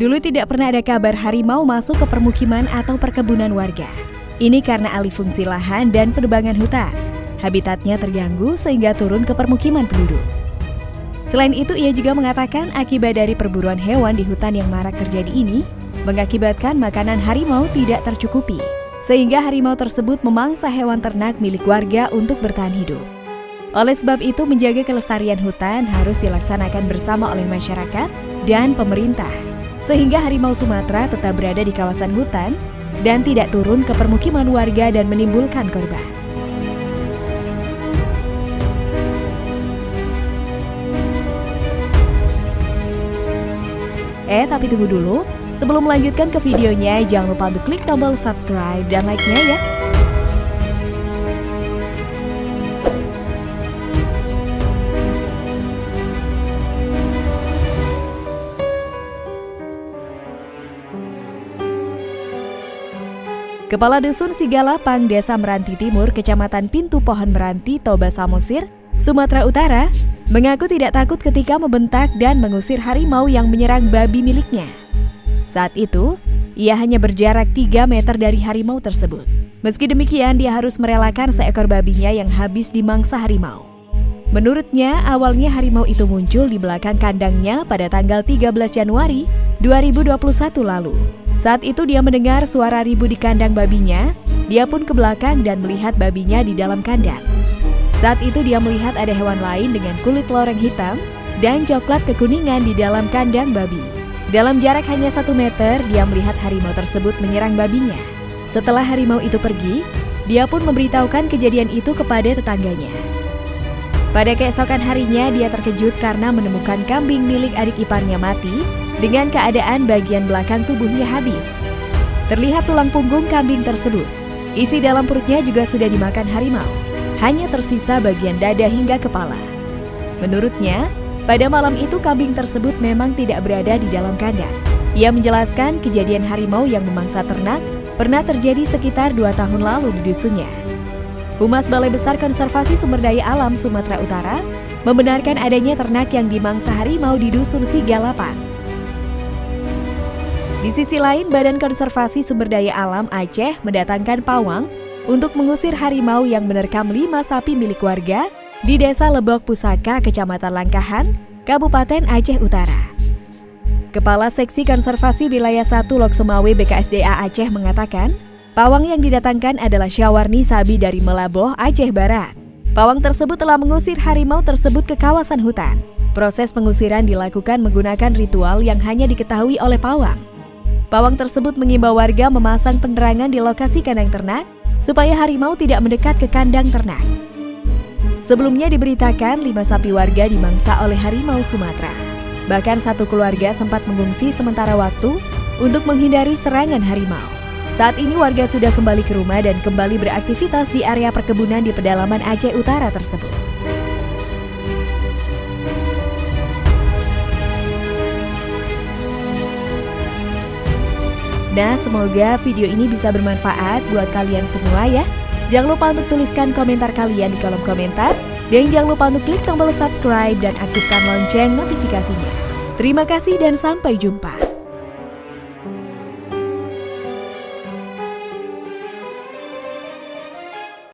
Dulu tidak pernah ada kabar harimau masuk ke permukiman atau perkebunan warga. Ini karena alih fungsi lahan dan penebangan hutan. Habitatnya terganggu sehingga turun ke permukiman penduduk. Selain itu, ia juga mengatakan akibat dari perburuan hewan di hutan yang marak terjadi ini mengakibatkan makanan harimau tidak tercukupi, sehingga harimau tersebut memangsa hewan ternak milik warga untuk bertahan hidup. Oleh sebab itu, menjaga kelestarian hutan harus dilaksanakan bersama oleh masyarakat dan pemerintah sehingga harimau Sumatera tetap berada di kawasan hutan dan tidak turun ke permukiman warga dan menimbulkan korban. Eh, tapi tunggu dulu. Sebelum melanjutkan ke videonya, jangan lupa untuk klik tombol subscribe dan like-nya ya. Kepala Dusun Sigalapang, Desa Meranti Timur, Kecamatan Pintu Pohon Meranti, Toba Samosir, Sumatera Utara, mengaku tidak takut ketika membentak dan mengusir harimau yang menyerang babi miliknya. Saat itu, ia hanya berjarak 3 meter dari harimau tersebut. Meski demikian, dia harus merelakan seekor babinya yang habis dimangsa harimau. Menurutnya, awalnya harimau itu muncul di belakang kandangnya pada tanggal 13 Januari 2021 lalu. Saat itu dia mendengar suara ribu di kandang babinya, dia pun ke belakang dan melihat babinya di dalam kandang. Saat itu dia melihat ada hewan lain dengan kulit loreng hitam dan coklat kekuningan di dalam kandang babi. Dalam jarak hanya satu meter, dia melihat harimau tersebut menyerang babinya. Setelah harimau itu pergi, dia pun memberitahukan kejadian itu kepada tetangganya. Pada keesokan harinya, dia terkejut karena menemukan kambing milik adik iparnya mati dengan keadaan bagian belakang tubuhnya habis. Terlihat tulang punggung kambing tersebut. Isi dalam perutnya juga sudah dimakan harimau. Hanya tersisa bagian dada hingga kepala. Menurutnya, pada malam itu kambing tersebut memang tidak berada di dalam kandang. Ia menjelaskan kejadian harimau yang memangsa ternak pernah terjadi sekitar dua tahun lalu di dusunnya. Humas Balai Besar Konservasi Sumber Daya Alam Sumatera Utara membenarkan adanya ternak yang dimangsa harimau di Dusun Sigalapan. Di sisi lain, Badan Konservasi Sumber Daya Alam Aceh mendatangkan pawang untuk mengusir harimau yang menerkam lima sapi milik warga di Desa Lebok Pusaka, Kecamatan Langkahan, Kabupaten Aceh Utara. Kepala Seksi Konservasi Wilayah 1 Loksemawe BKSDA Aceh mengatakan, pawang yang didatangkan adalah Syawarni Sabi dari Melaboh, Aceh Barat. Pawang tersebut telah mengusir harimau tersebut ke kawasan hutan. Proses pengusiran dilakukan menggunakan ritual yang hanya diketahui oleh pawang. Pawang tersebut mengimbau warga memasang penerangan di lokasi kandang ternak supaya harimau tidak mendekat ke kandang ternak. Sebelumnya diberitakan lima sapi warga dimangsa oleh harimau Sumatera. Bahkan satu keluarga sempat mengungsi sementara waktu untuk menghindari serangan harimau. Saat ini warga sudah kembali ke rumah dan kembali beraktivitas di area perkebunan di pedalaman Aceh Utara tersebut. Nah, semoga video ini bisa bermanfaat buat kalian semua ya. Jangan lupa untuk tuliskan komentar kalian di kolom komentar. Dan jangan lupa untuk klik tombol subscribe dan aktifkan lonceng notifikasinya. Terima kasih dan sampai jumpa.